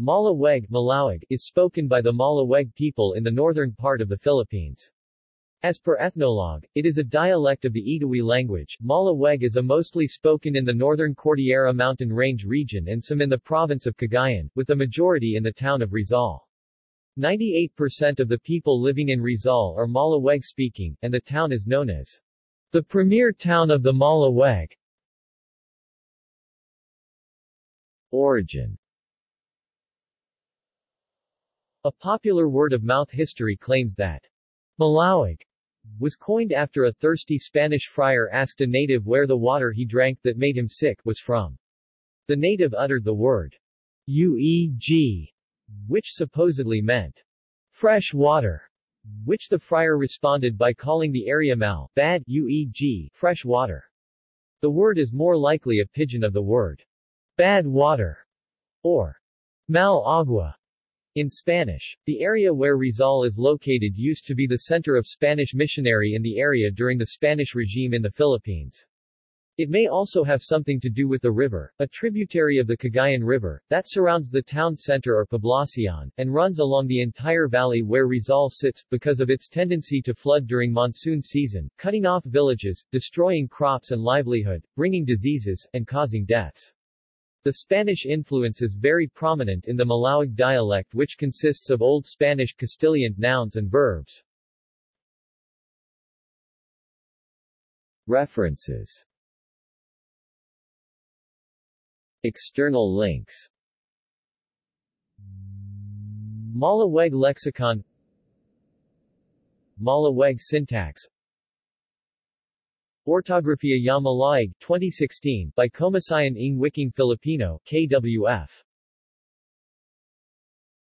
Malaweg Malawig, is spoken by the Malaweg people in the northern part of the Philippines. As per Ethnologue, it is a dialect of the Itawi language. Malaweg is a mostly spoken in the northern Cordillera mountain range region and some in the province of Cagayan, with the majority in the town of Rizal. 98% of the people living in Rizal are Malaweg speaking, and the town is known as the premier town of the Malaweg. Origin A popular word-of-mouth history claims that Malawig was coined after a thirsty Spanish friar asked a native where the water he drank that made him sick was from. The native uttered the word UEG, which supposedly meant fresh water, which the friar responded by calling the area mal, bad, UEG, fresh water. The word is more likely a pidgin of the word bad water, or mal agua, in Spanish, the area where Rizal is located used to be the center of Spanish missionary in the area during the Spanish regime in the Philippines. It may also have something to do with the river, a tributary of the Cagayan River, that surrounds the town center or Poblacion, and runs along the entire valley where Rizal sits, because of its tendency to flood during monsoon season, cutting off villages, destroying crops and livelihood, bringing diseases, and causing deaths. The Spanish influence is very prominent in the Malawig dialect which consists of Old Spanish Castilian nouns and verbs. References. External links. Malaweg lexicon. Malaweg syntax Ortografia Ya Malaig 2016 by Komisyon ng Wikang Filipino KWF